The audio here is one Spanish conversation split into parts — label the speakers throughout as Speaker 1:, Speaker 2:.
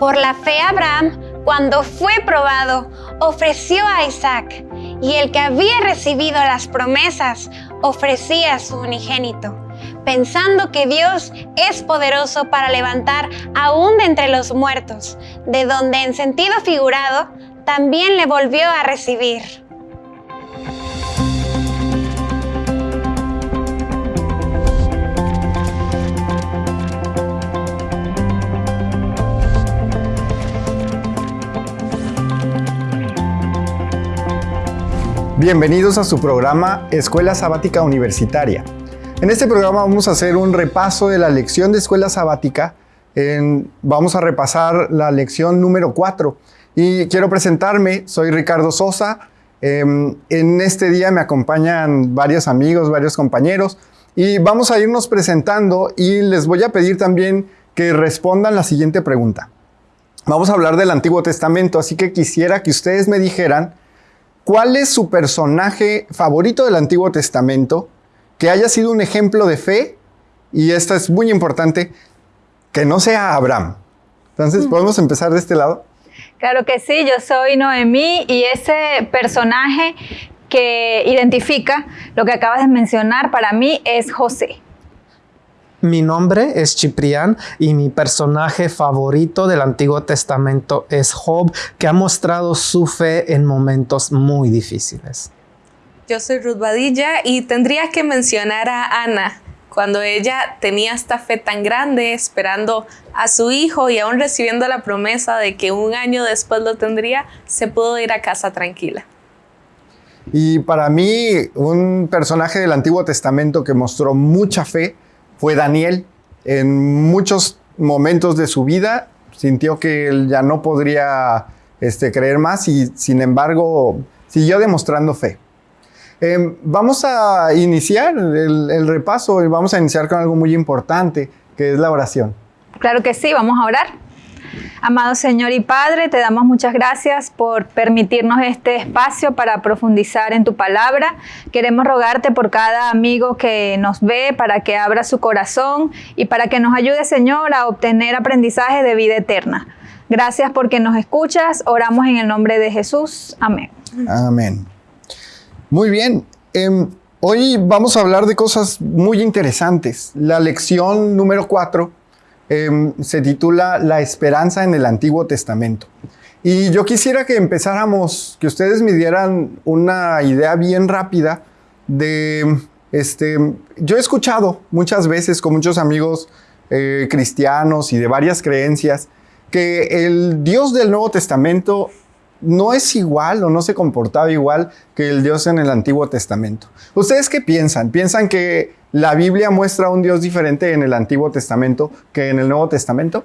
Speaker 1: Por la fe Abraham, cuando fue probado, ofreció a Isaac, y el que había recibido las promesas ofrecía a su unigénito, pensando que Dios es poderoso para levantar aún de entre los muertos, de donde en sentido figurado también le volvió a recibir.
Speaker 2: Bienvenidos a su programa Escuela Sabática Universitaria. En este programa vamos a hacer un repaso de la lección de Escuela Sabática. vamos a repasar la lección número 4. Y quiero presentarme, soy Ricardo Sosa. Em, en este día me acompañan varios amigos, varios compañeros. Y vamos a irnos presentando y les voy a pedir también que respondan la siguiente pregunta. Vamos a hablar del Antiguo Testamento, así que quisiera que ustedes me dijeran ¿Cuál es su personaje favorito del Antiguo Testamento que haya sido un ejemplo de fe? Y esto es muy importante, que no sea Abraham. Entonces, mm. ¿podemos empezar de este lado?
Speaker 3: Claro que sí, yo soy Noemí y ese personaje que identifica lo que acabas de mencionar para mí es José.
Speaker 4: Mi nombre es Ciprián y mi personaje favorito del Antiguo Testamento es Job, que ha mostrado su fe en momentos muy difíciles.
Speaker 5: Yo soy Ruth Badilla y tendría que mencionar a Ana, cuando ella tenía esta fe tan grande esperando a su hijo y aún recibiendo la promesa de que un año después lo tendría, se pudo ir a casa tranquila.
Speaker 2: Y para mí, un personaje del Antiguo Testamento que mostró mucha fe fue Daniel. En muchos momentos de su vida sintió que él ya no podría este, creer más y sin embargo siguió demostrando fe. Em, vamos a iniciar el, el repaso y vamos a iniciar con algo muy importante, que es la oración.
Speaker 3: Claro que sí, vamos a orar. Amado Señor y Padre, te damos muchas gracias por permitirnos este espacio para profundizar en tu palabra. Queremos rogarte por cada amigo que nos ve para que abra su corazón y para que nos ayude, Señor, a obtener aprendizaje de vida eterna. Gracias porque nos escuchas. Oramos en el nombre de Jesús. Amén.
Speaker 2: Amén. Muy bien. Em, hoy vamos a hablar de cosas muy interesantes. La lección número 4 Em, se titula La esperanza en el Antiguo Testamento. Y yo quisiera que empezáramos, que ustedes me dieran una idea bien rápida de, este, yo he escuchado muchas veces con muchos amigos eh, cristianos y de varias creencias que el Dios del Nuevo Testamento no es igual o no se comportaba igual que el Dios en el Antiguo Testamento. ¿Ustedes qué piensan? ¿Piensan que la Biblia muestra un Dios diferente en el Antiguo Testamento que en el Nuevo Testamento?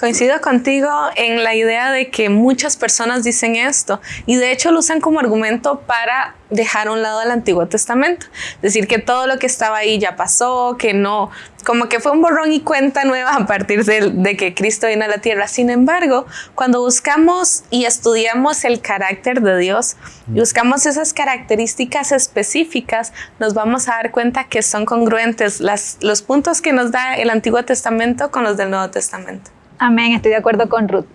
Speaker 5: Coincido contigo en la idea de que muchas personas dicen esto y de hecho lo usan como argumento para dejar a un lado el Antiguo Testamento. Decir que todo lo que estaba ahí ya pasó, que no, como que fue un borrón y cuenta nueva a partir de, que Cristo vino a la tierra. Sin embargo, cuando buscamos y estudiamos el carácter de Dios y buscamos esas características específicas, nos vamos a dar cuenta que son congruentes las, los puntos que nos da el Antiguo Testamento con los del Nuevo Testamento.
Speaker 3: Amén, estoy de acuerdo con Ruth.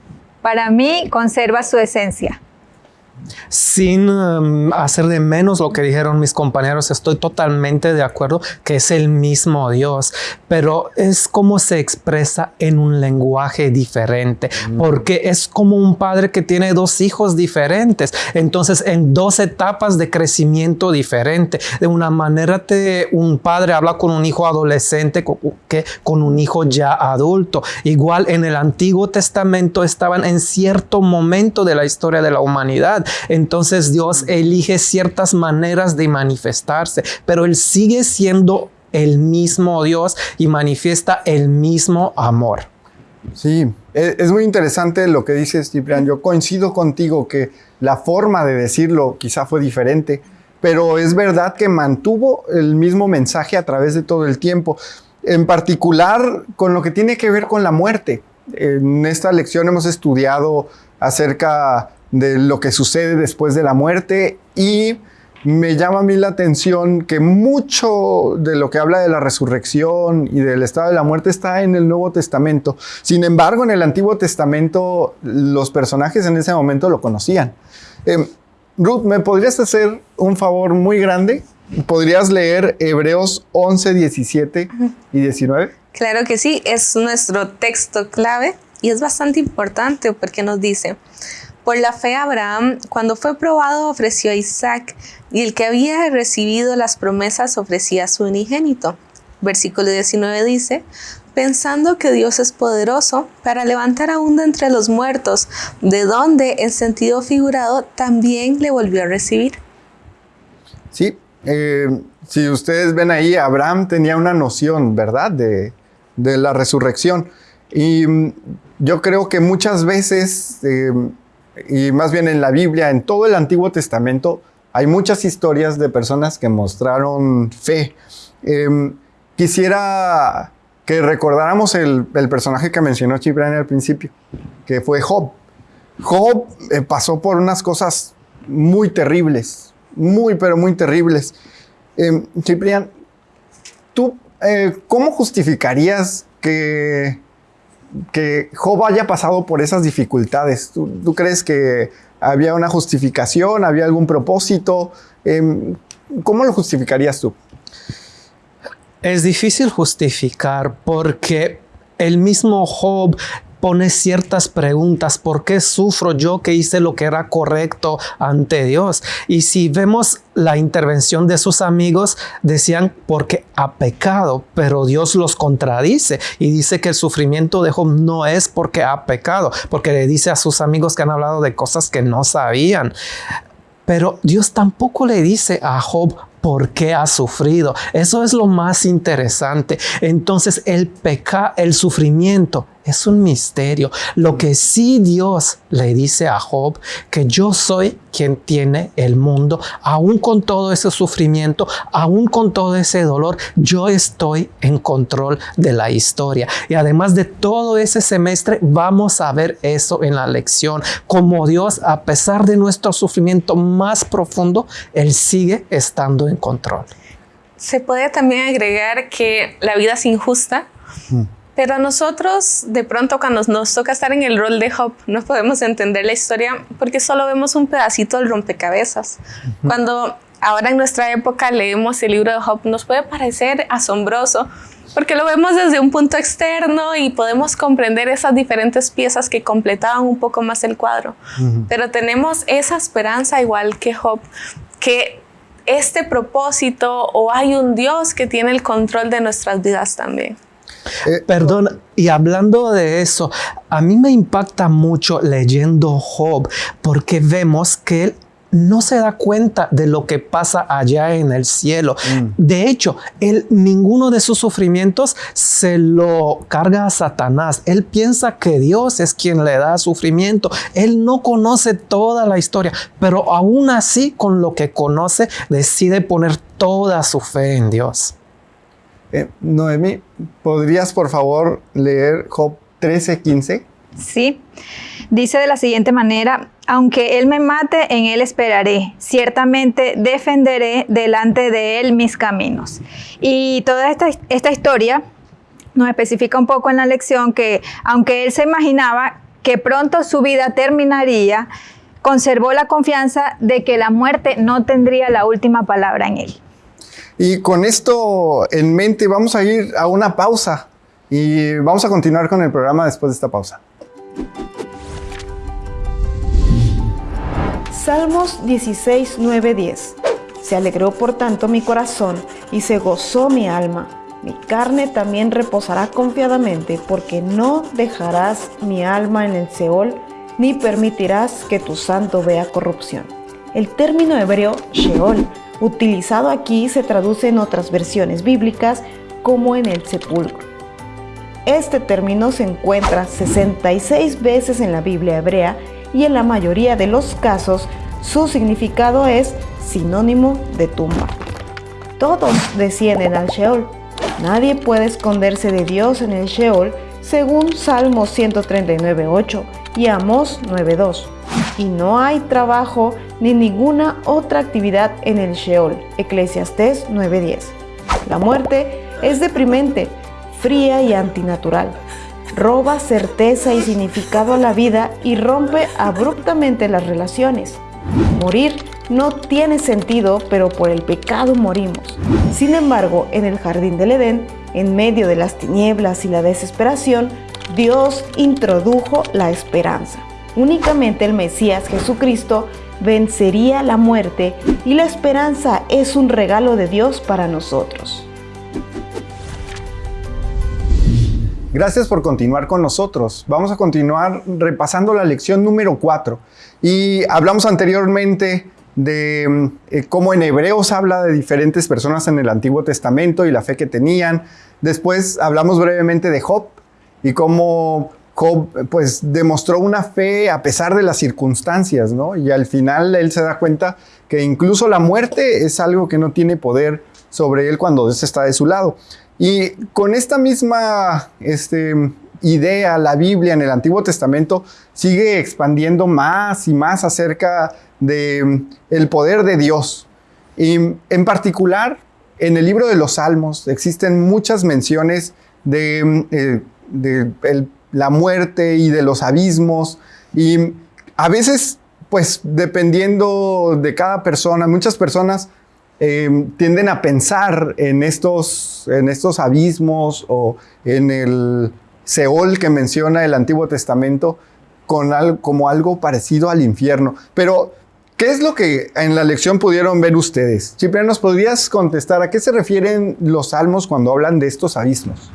Speaker 3: Para mí conserva su esencia
Speaker 4: sin um, hacer de menos lo que dijeron mis compañeros, estoy totalmente de acuerdo que es el mismo Dios, pero es como se expresa en un lenguaje diferente, mm. porque es como un padre que tiene dos hijos diferentes, entonces en dos etapas de crecimiento diferente. De una manera te, un padre habla con un hijo adolescente que con un hijo ya adulto. Igual en el Antiguo Testamento estaban en cierto momento de la historia de la humanidad entonces Dios elige ciertas maneras de manifestarse, pero Él sigue siendo el mismo Dios y manifiesta el mismo amor.
Speaker 2: Sí, e, es muy interesante lo que dices, Ciprián. Yo coincido contigo que la forma de decirlo quizá fue diferente, pero es verdad que mantuvo el mismo mensaje a través de todo el tiempo, en particular con lo que tiene que ver con la muerte. En esta lección hemos estudiado acerca de lo que sucede después de la muerte y me llama a mí la atención que mucho de lo que habla de la resurrección y del estado de la muerte está en el Nuevo Testamento. Sin embargo, en el Antiguo Testamento los personajes en ese momento lo conocían. Em, Ruth, ¿me podrías hacer un favor muy grande? ¿Podrías leer Hebreos 11, 17 y 19?
Speaker 5: Claro que sí, es nuestro texto clave y es bastante importante porque nos dice, por la fe Abraham, cuando fue probado, ofreció a Isaac, y el que había recibido las promesas ofrecía a su unigénito. Versículo 19 dice, pensando que Dios es poderoso para levantar aún de entre los muertos, de donde en sentido figurado también le volvió a recibir.
Speaker 2: Sí, eh, si ustedes ven ahí, Abraham tenía una noción, ¿verdad?, de, la resurrección. Y mm, yo creo que muchas veces... Eh, y más bien en la Biblia, en todo el Antiguo Testamento, hay muchas historias de personas que mostraron fe. Em, quisiera que recordáramos el, personaje que mencionó Ciprián al principio, que fue Job. Job eh, pasó por unas cosas muy terribles, muy, pero muy terribles. Eh, Ciprián, ¿tú eh, cómo justificarías que que Job haya pasado por esas dificultades? ¿Tú, crees que había una justificación, había algún propósito? Em, ¿Cómo lo justificarías tú?
Speaker 4: Es difícil justificar porque el mismo Job pone ciertas preguntas. ¿Por qué sufro yo que hice lo que era correcto ante Dios? Y si vemos la intervención de sus amigos, decían porque ha pecado, pero Dios los contradice y dice que el sufrimiento de Job no es porque ha pecado, porque le dice a sus amigos que han hablado de cosas que no sabían. Pero Dios tampoco le dice a Job por qué ha sufrido. Eso es lo más interesante. Entonces el pecado, el sufrimiento es un misterio. Lo que sí Dios le dice a Job, que yo soy quien tiene el mundo, aún con todo ese sufrimiento, aún con todo ese dolor, yo estoy en control de la historia. Y además de todo ese semestre, vamos a ver eso en la lección, como Dios, a pesar de nuestro sufrimiento más profundo, Él sigue estando en control.
Speaker 5: Se puede también agregar que la vida es injusta. Pero nosotros, de pronto, cuando nos toca estar en el rol de Job, no podemos entender la historia porque solo vemos un pedacito del rompecabezas. Cuando ahora en nuestra época leemos el libro de Job, nos puede parecer asombroso porque lo vemos desde un punto externo y podemos comprender esas diferentes piezas que completaban un poco más el cuadro. Pero tenemos esa esperanza igual que Job, que este propósito o hay un Dios que tiene el control de nuestras vidas también.
Speaker 4: Eh, Perdón, y hablando de eso, a mí me impacta mucho leyendo Job porque vemos que él no se da cuenta de lo que pasa allá en el cielo. Mm. De hecho, él ninguno de sus sufrimientos se lo carga a Satanás. Él piensa que Dios es quien le da sufrimiento. Él no conoce toda la historia, pero aún así con lo que conoce decide poner toda su fe en Dios.
Speaker 2: Eh, Noemi, ¿podrías por favor leer Job 13:15?
Speaker 3: Sí. Dice de la siguiente manera, aunque Él me mate, en Él esperaré. Ciertamente defenderé delante de Él mis caminos. Y toda esta, esta historia nos especifica un poco en la lección que aunque Él se imaginaba que pronto su vida terminaría, conservó la confianza de que la muerte no tendría la última palabra en Él.
Speaker 2: Y con esto en mente vamos a ir a una pausa y vamos a continuar con el programa después de esta pausa.
Speaker 6: Salmos 16, 9, 10. Se alegró por tanto mi corazón y se gozó mi alma. Mi carne también reposará confiadamente porque no dejarás mi alma en el Seol ni permitirás que tu santo vea corrupción. El término hebreo Sheol utilizado aquí se traduce en otras versiones bíblicas como en el sepulcro. Este término se encuentra 66 veces en la Biblia hebrea y en la mayoría de los casos su significado es sinónimo de tumba. Todos descienden al Sheol. Nadie puede esconderse de Dios en el Sheol según Salmo 139.8 y Amós 9.2. y no hay trabajo ni ninguna otra actividad en el Sheol. Eclesiastés 9:10. La muerte es deprimente, fría y antinatural. Roba certeza y significado a la vida y rompe abruptamente las relaciones. Morir no tiene sentido, pero por el pecado morimos. Sin embargo, en el jardín del Edén, en medio de las tinieblas y la desesperación, Dios introdujo la esperanza. Únicamente el Mesías Jesucristo vencería la muerte y la esperanza es un regalo de Dios para nosotros.
Speaker 2: Gracias por continuar con nosotros. Vamos a continuar repasando la lección número 4. Y hablamos anteriormente de eh, cómo en Hebreos habla de diferentes personas en el Antiguo Testamento y la fe que tenían. Después hablamos brevemente de Job y cómo Pues demostró una fe a pesar de las circunstancias, ¿no? Y al final él se da cuenta que incluso la muerte es algo que no tiene poder sobre él cuando Dios está de su lado. Y con esta misma este, idea, la Biblia en el Antiguo Testamento sigue expandiendo más y más acerca de mm, el poder de Dios. Y en particular, en el libro de los Salmos existen muchas menciones de, mm, eh, la muerte y de los abismos. Y a veces, pues dependiendo de cada persona, muchas personas Em, tienden a pensar en estos, en estos abismos o en el Seol que menciona el Antiguo Testamento con como algo parecido al infierno. Pero, ¿qué es lo que en la lección pudieron ver ustedes? Cipriano, ¿nos podrías contestar a qué se refieren los salmos cuando hablan de estos abismos?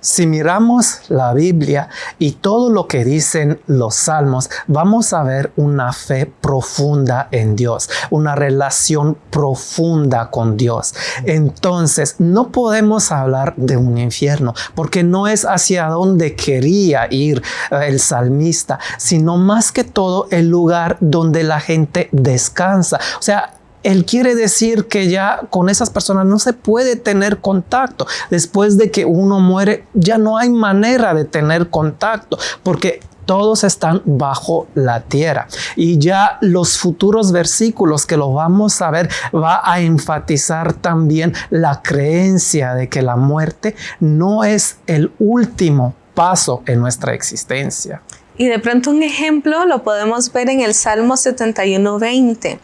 Speaker 4: Si miramos la Biblia y todo lo que dicen los salmos, vamos a ver una fe profunda en Dios, una relación profunda con Dios. Entonces, no podemos hablar de un infierno porque no es hacia donde quería ir eh, el salmista, sino más que todo el lugar donde la gente descansa. O sea, él quiere decir que ya con esas personas no se puede tener contacto. Después de que uno muere, ya no hay manera de tener contacto porque todos están bajo la tierra. Y ya los futuros versículos que lo vamos a ver va a enfatizar también la creencia de que la muerte no es el último paso en nuestra existencia.
Speaker 5: Y de pronto un ejemplo lo podemos ver en el Salmo 71.20.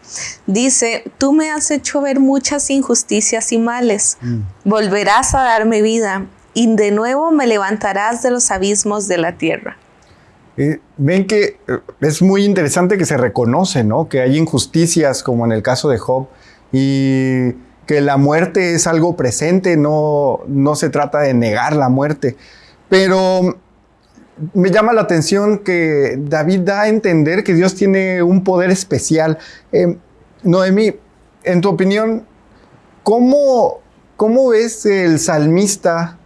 Speaker 5: Dice, tú me has hecho ver muchas injusticias y males. Mm. Volverás a darme vida y de nuevo me levantarás de los abismos de la tierra.
Speaker 2: Eh, ven que eh, es muy interesante que se reconoce, ¿no? Que hay injusticias como en el caso de Job y que la muerte es algo presente, no, no se trata de negar la muerte. Pero me llama la atención que David da a entender que Dios tiene un poder especial. Eh, Noemí, en tu opinión, ¿cómo, cómo ves el salmista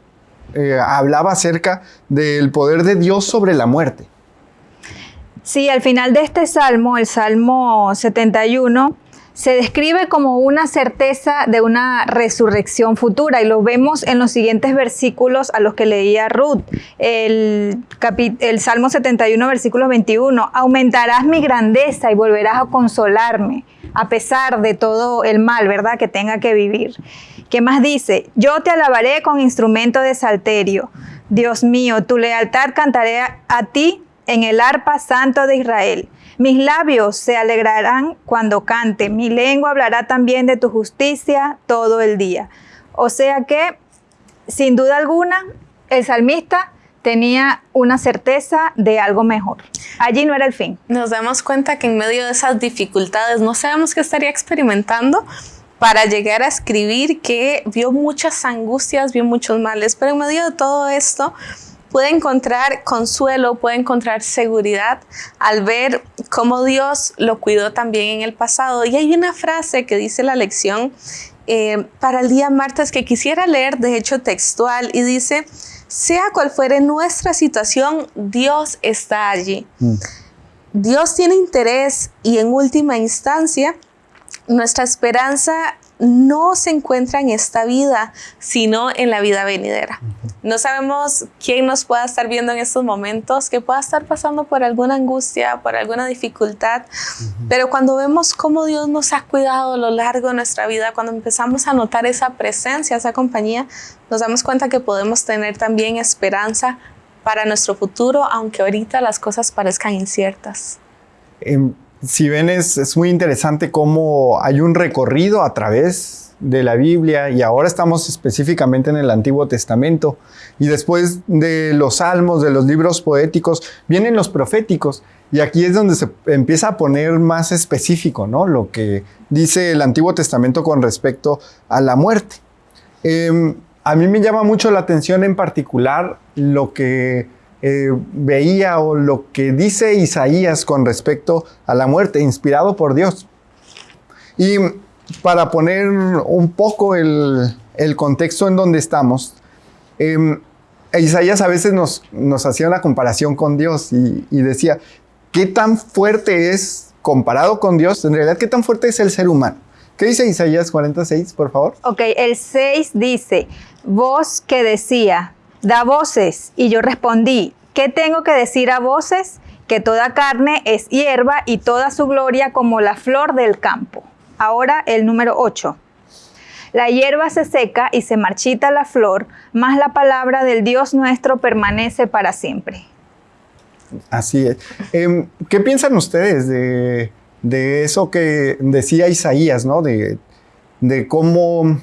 Speaker 2: eh, hablaba acerca del poder de Dios sobre la muerte?
Speaker 3: Sí, al final de este salmo, el Salmo 71, se describe como una certeza de una resurrección futura y lo vemos en los siguientes versículos a los que leía Ruth. El, el Salmo 71, versículo 21, aumentarás mi grandeza y volverás a consolarme a pesar de todo el mal, ¿verdad?, que tenga que vivir. ¿Qué más dice? Yo te alabaré con instrumento de salterio. Dios mío, tu lealtad cantaré a ti en el arpa santo de Israel. Mis labios se alegrarán cuando cante, mi lengua hablará también de tu justicia todo el día. O sea que, sin duda alguna, el salmista tenía una certeza de algo mejor. Allí no era el fin.
Speaker 5: Nos damos cuenta que en medio de esas dificultades no sabemos qué estaría experimentando para llegar a escribir que vio muchas angustias, vio muchos males, pero en medio de todo esto, puede encontrar consuelo, puede encontrar seguridad al ver cómo Dios lo cuidó también en el pasado. Y hay una frase que dice la lección eh, para el día martes que quisiera leer, de hecho textual, y dice, sea cual fuere nuestra situación, Dios está allí. Mm. Dios tiene interés y en última instancia, nuestra esperanza no se encuentra en esta vida, sino en la vida venidera. No sabemos quién nos pueda estar viendo en estos momentos, que pueda estar pasando por alguna angustia, por alguna dificultad, pero cuando vemos cómo Dios nos ha cuidado a lo largo de nuestra vida, cuando empezamos a notar esa presencia, esa compañía, nos damos cuenta que podemos tener también esperanza para nuestro futuro, aunque ahorita las cosas parezcan inciertas.
Speaker 2: Em, si ven, es, muy interesante cómo hay un recorrido a través de la Biblia y ahora estamos específicamente en el Antiguo Testamento y después de los salmos, de los libros poéticos, vienen los proféticos y aquí es donde se empieza a poner más específico, ¿no? Lo que dice el Antiguo Testamento con respecto a la muerte. Em, a mí me llama mucho la atención en particular lo que eh, veía lo que dice Isaías con respecto a la muerte, inspirado por Dios. Y para poner un poco el, contexto en donde estamos, em, Isaías a veces nos, nos, hacía una comparación con Dios y, y decía, ¿qué tan fuerte es comparado con Dios? En realidad, ¿qué tan fuerte es el ser humano? ¿Qué dice Isaías 46, por favor?
Speaker 3: Ok, el 6 dice, voz que decía, da voces. Y yo respondí, ¿qué tengo que decir a voces? Que toda carne es hierba y toda su gloria como la flor del campo. Ahora el número 8. La hierba se seca y se marchita la flor, mas la palabra del Dios nuestro permanece para siempre.
Speaker 2: Así es. Em, ¿Qué piensan ustedes de, eso que decía Isaías, ¿no? De, cómo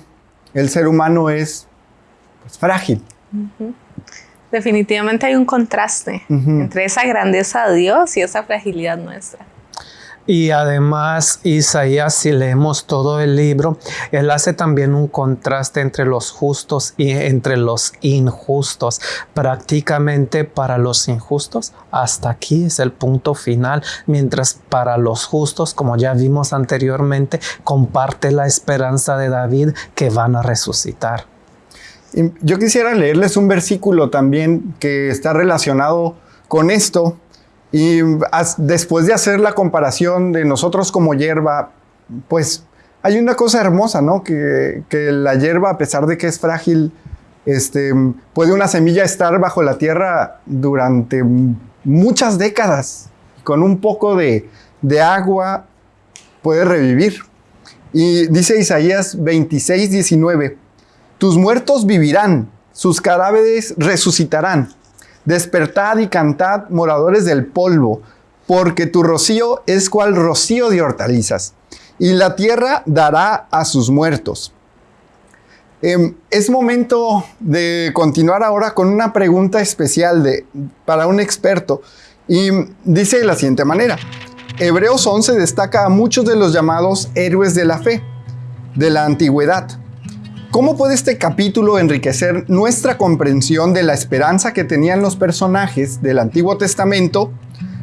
Speaker 2: el ser humano es pues, frágil.
Speaker 5: Definitivamente hay un contraste entre esa grandeza de Dios y esa fragilidad nuestra.
Speaker 4: Y además Isaías, si leemos todo el libro, él hace también un contraste entre los justos y entre los injustos. Prácticamente para los injustos, hasta aquí es el punto final, mientras para los justos, como ya vimos anteriormente, comparte la esperanza de David que van a resucitar.
Speaker 2: Yo quisiera leerles un versículo también que está relacionado con esto y después de hacer la comparación de nosotros como hierba, pues hay una cosa hermosa, ¿no? Que, la hierba, a pesar de que es frágil, este, puede una semilla estar bajo la tierra durante muchas décadas. Con un poco de, de agua puede revivir. Y dice Isaías 26, 19, tus muertos vivirán, sus cadáveres resucitarán. Despertad y cantad, moradores del polvo, porque tu rocío es cual rocío de hortalizas, y la tierra dará a sus muertos. Em, es momento de continuar ahora con una pregunta especial de, para un experto, y dice de la siguiente manera. Hebreos 11 destaca a muchos de los llamados héroes de la fe, de la antigüedad ¿Cómo puede este capítulo enriquecer nuestra comprensión de la esperanza que tenían los personajes del Antiguo Testamento,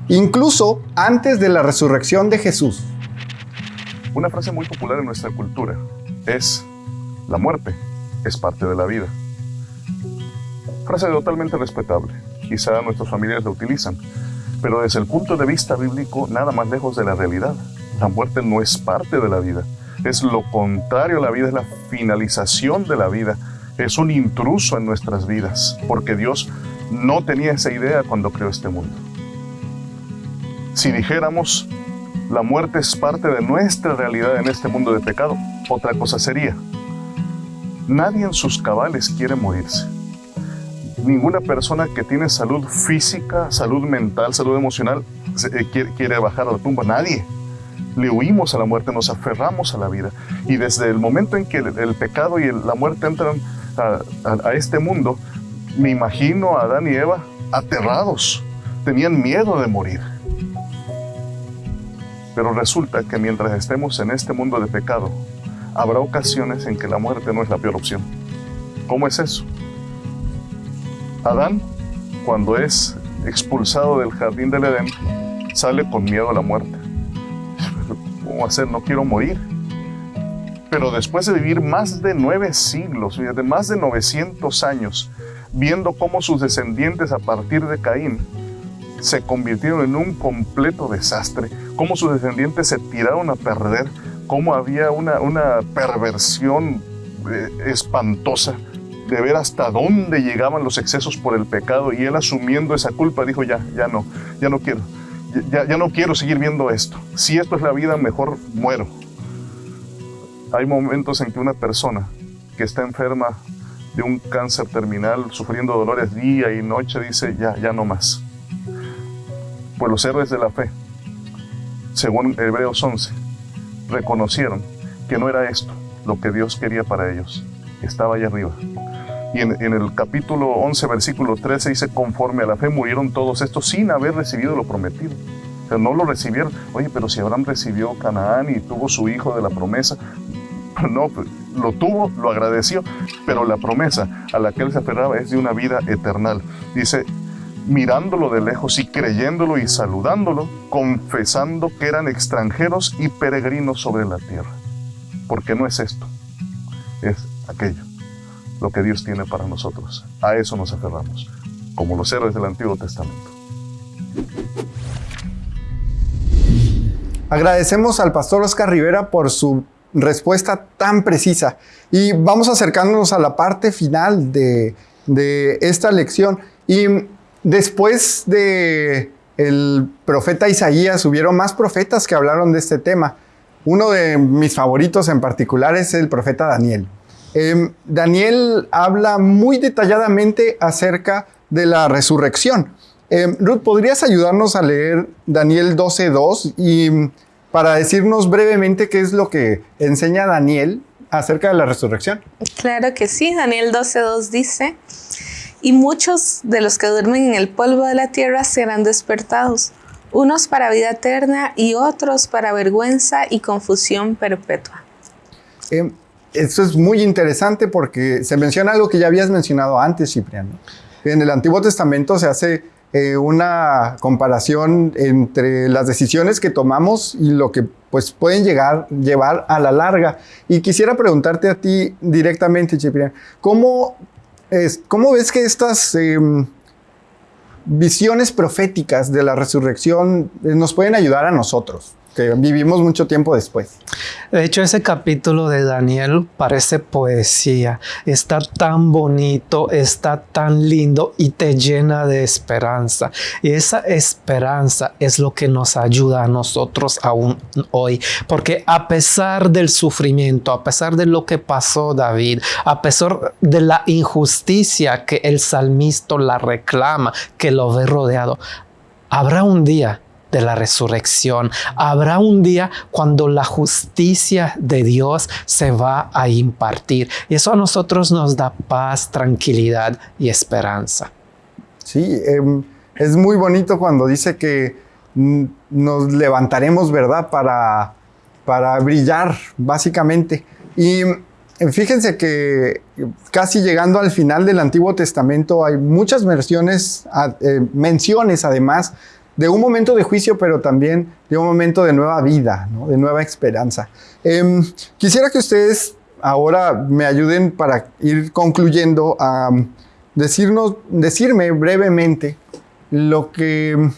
Speaker 2: incluso antes de la resurrección de Jesús?
Speaker 7: Una frase muy popular en nuestra cultura es, la muerte es parte de la vida. Frase totalmente respetable. Quizá nuestras familias la utilizan, pero desde el punto de vista bíblico, nada más lejos de la realidad. La muerte no es parte de la vida es lo contrario la vida, es la finalización de la vida, es un intruso en nuestras vidas, porque Dios no tenía esa idea cuando creó este mundo. Si dijéramos, la muerte es parte de nuestra realidad en este mundo de pecado, otra cosa sería, nadie en sus cabales quiere morirse. Ninguna persona que tiene salud física, salud mental, salud emocional, eh, quiere bajar a la tumba. Nadie le huimos a la muerte, nos aferramos a la vida. Y desde el momento en que el, pecado y la muerte entran a, este mundo, me imagino a Adán y Eva aterrados, tenían miedo de morir. Pero resulta que mientras estemos en este mundo de pecado, habrá ocasiones en que la muerte no es la peor opción. ¿Cómo es eso? Adán, cuando es expulsado del jardín del Edén, sale con miedo a la muerte cómo hacer, no quiero morir. Pero después de vivir más de nueve siglos, de más de 900 años, viendo cómo sus descendientes a partir de Caín se convirtieron en un completo desastre, cómo sus descendientes se tiraron a perder, cómo había una, una perversión eh, espantosa de ver hasta dónde llegaban los excesos por el pecado y él asumiendo esa culpa dijo ya, ya no, ya no quiero, ya, no quiero seguir viendo esto. Si esto es la vida, mejor muero. Hay momentos en que una persona que está enferma de un cáncer terminal, sufriendo dolores día y noche, dice ya, ya no más. Pues los héroes de la fe, según Hebreos 11, reconocieron que no era esto lo que Dios quería para ellos, estaba allá arriba. Y en, el capítulo 11, versículo 13 dice, conforme a la fe murieron todos estos sin haber recibido lo prometido. O sea, no lo recibieron. Oye, pero si Abraham recibió Canaán y tuvo su hijo de la promesa, no, pues, lo tuvo, lo agradeció, pero la promesa a la que él se aferraba es de una vida eternal. Dice, mirándolo de lejos y creyéndolo y saludándolo, confesando que eran extranjeros y peregrinos sobre la tierra. Porque no es esto, es aquello lo que Dios tiene para nosotros. A eso nos aferramos, como los héroes del Antiguo Testamento.
Speaker 2: Agradecemos al pastor Oscar Rivera por su respuesta tan precisa y vamos acercándonos a la parte final de, de esta lección. Y después de el profeta Isaías, hubieron más profetas que hablaron de este tema. Uno de mis favoritos en particular es el profeta Daniel. Em, Daniel habla muy detalladamente acerca de la resurrección. Em, Ruth, ¿podrías ayudarnos a leer Daniel 12.2 y para decirnos brevemente qué es lo que enseña Daniel acerca de la resurrección?
Speaker 5: Claro que sí, Daniel 12.2 dice, y muchos de los que duermen en el polvo de la tierra serán despertados, unos para vida eterna y otros para vergüenza y confusión perpetua.
Speaker 2: Em, esto es muy interesante porque se menciona algo que ya habías mencionado antes, Cipriano. En el Antiguo Testamento se hace eh, una comparación entre las decisiones que tomamos y lo que pues, pueden llegar, llevar a la larga. Y quisiera preguntarte a ti directamente, Cipriano, ¿cómo, es, cómo ves que estas em, visiones proféticas de la resurrección nos pueden ayudar a nosotros? Que vivimos mucho tiempo después.
Speaker 4: De hecho, ese capítulo de Daniel parece poesía. Está tan bonito, está tan lindo y te llena de esperanza. Y esa esperanza es lo que nos ayuda a nosotros aún hoy. Porque a pesar del sufrimiento, a pesar de lo que pasó David, a pesar de la injusticia que el salmista la reclama, que lo ve rodeado, habrá un día de la resurrección. Habrá un día cuando la justicia de Dios se va a impartir. Y eso a nosotros nos da paz, tranquilidad y esperanza.
Speaker 2: Sí, em, es muy bonito cuando dice que nos levantaremos, ¿verdad? Para, para brillar, básicamente. Y em, fíjense que casi llegando al final del Antiguo Testamento hay muchas versiones, eh, menciones además de un momento de juicio, pero también de un momento de nueva vida, de nueva esperanza. Em, quisiera que ustedes ahora me ayuden para ir concluyendo a decirnos, decirme brevemente lo que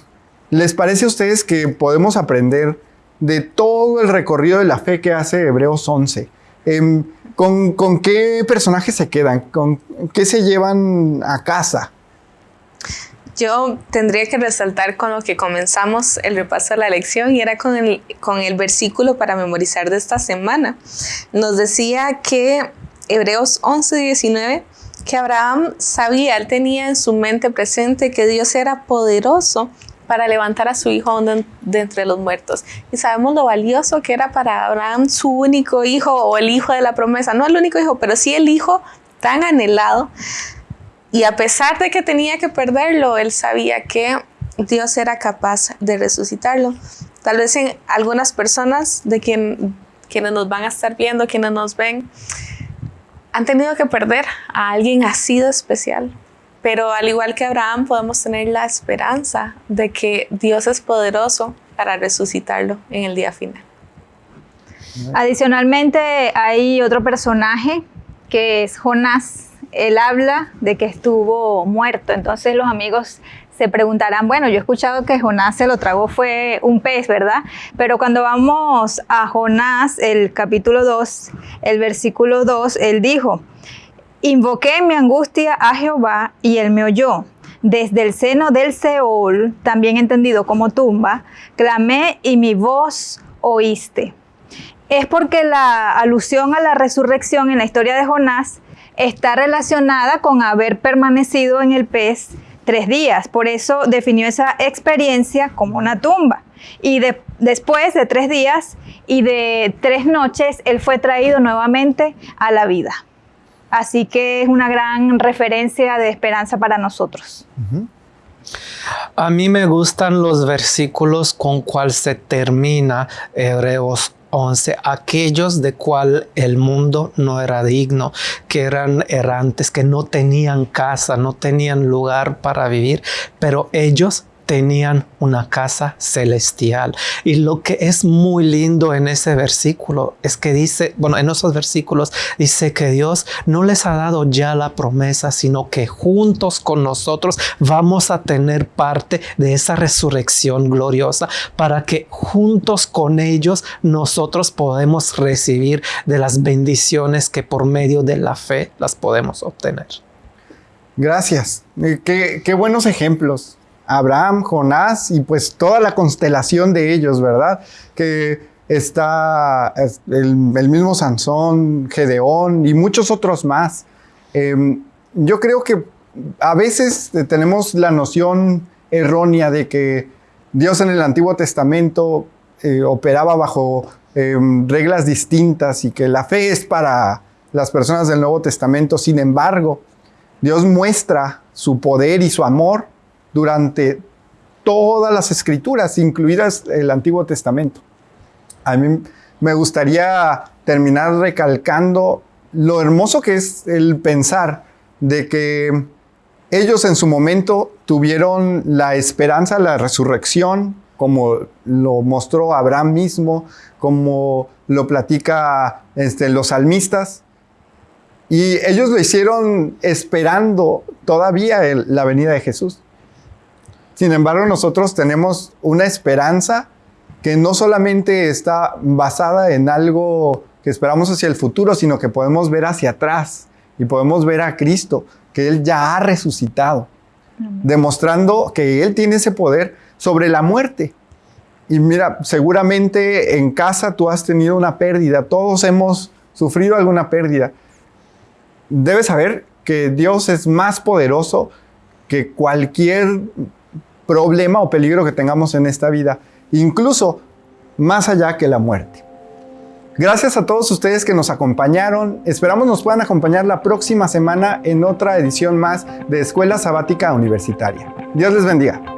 Speaker 2: les parece a ustedes que podemos aprender de todo el recorrido de la fe que hace Hebreos 11. Em, ¿con, ¿Con qué personajes se quedan? ¿Con qué se llevan a casa?
Speaker 5: Yo tendría que resaltar con lo que comenzamos el repaso de la lección y era con el, con el versículo para memorizar de esta semana. Nos decía que Hebreos 11, 19, que Abraham sabía, él tenía en su mente presente que Dios era poderoso para levantar a su hijo de entre los muertos. Y sabemos lo valioso que era para Abraham su único hijo o el hijo de la promesa, no el único hijo, pero sí el hijo tan anhelado y a pesar de que tenía que perderlo, él sabía que Dios era capaz de resucitarlo. Tal vez en algunas personas de quien, quienes nos van a estar viendo, quienes nos ven, han tenido que perder a alguien así de especial. Pero al igual que Abraham, podemos tener la esperanza de que Dios es poderoso para resucitarlo en el día final.
Speaker 3: Adicionalmente, hay otro personaje que es Jonás él habla de que estuvo muerto. Entonces los amigos se preguntarán, bueno, yo he escuchado que Jonás se lo tragó fue un pez, ¿verdad? Pero cuando vamos a Jonás, el capítulo 2, el versículo 2, él dijo, invoqué en mi angustia a Jehová y él me oyó. Desde el seno del Seol, también entendido como tumba, clamé y mi voz oíste. Es porque la alusión a la resurrección en la historia de Jonás está relacionada con haber permanecido en el pez tres días. Por eso definió esa experiencia como una tumba. Y después de tres días y de tres noches, él fue traído nuevamente a la vida. Así que es una gran referencia de esperanza para nosotros.
Speaker 4: A mí me gustan los versículos con cual se termina Hebreos 11, aquellos de cual el mundo no era digno, que eran errantes, que no tenían casa, no tenían lugar para vivir, pero ellos tenían una casa celestial. Y lo que es muy lindo en ese versículo es que dice, bueno, en esos versículos dice que Dios no les ha dado ya la promesa, sino que juntos con nosotros vamos a tener parte de esa resurrección gloriosa para que juntos con ellos nosotros podemos recibir de las bendiciones que por medio de la fe las podemos obtener.
Speaker 2: Gracias. Eh, qué, qué buenos ejemplos. Abraham, Jonás y pues toda la constelación de ellos, ¿verdad? Que está el, mismo Sansón, Gedeón y muchos otros más. Em, yo creo que a veces tenemos la noción errónea de que Dios en el Antiguo Testamento eh, operaba bajo em, reglas distintas y que la fe es para las personas del Nuevo Testamento. Sin embargo, Dios muestra su poder y su amor durante todas las escrituras, incluidas el Antiguo Testamento. A mí me gustaría terminar recalcando lo hermoso que es el pensar de que ellos en su momento tuvieron la esperanza, la resurrección, como lo mostró Abraham mismo, como lo platica este, los salmistas, y ellos lo hicieron esperando todavía la venida de Jesús. Sin embargo, nosotros tenemos una esperanza que no solamente está basada en algo que esperamos hacia el futuro, sino que podemos ver hacia atrás y podemos ver a Cristo, que Él ya ha resucitado, demostrando que Él tiene ese poder sobre la muerte. Y mira, seguramente en casa tú has tenido una pérdida, todos hemos sufrido alguna pérdida. Debes saber que Dios es más poderoso que cualquier problema o peligro que tengamos en esta vida, incluso más allá que la muerte. Gracias a todos ustedes que nos acompañaron. Esperamos nos puedan acompañar la próxima semana en otra edición más de Escuela Sabática Universitaria. Dios les bendiga.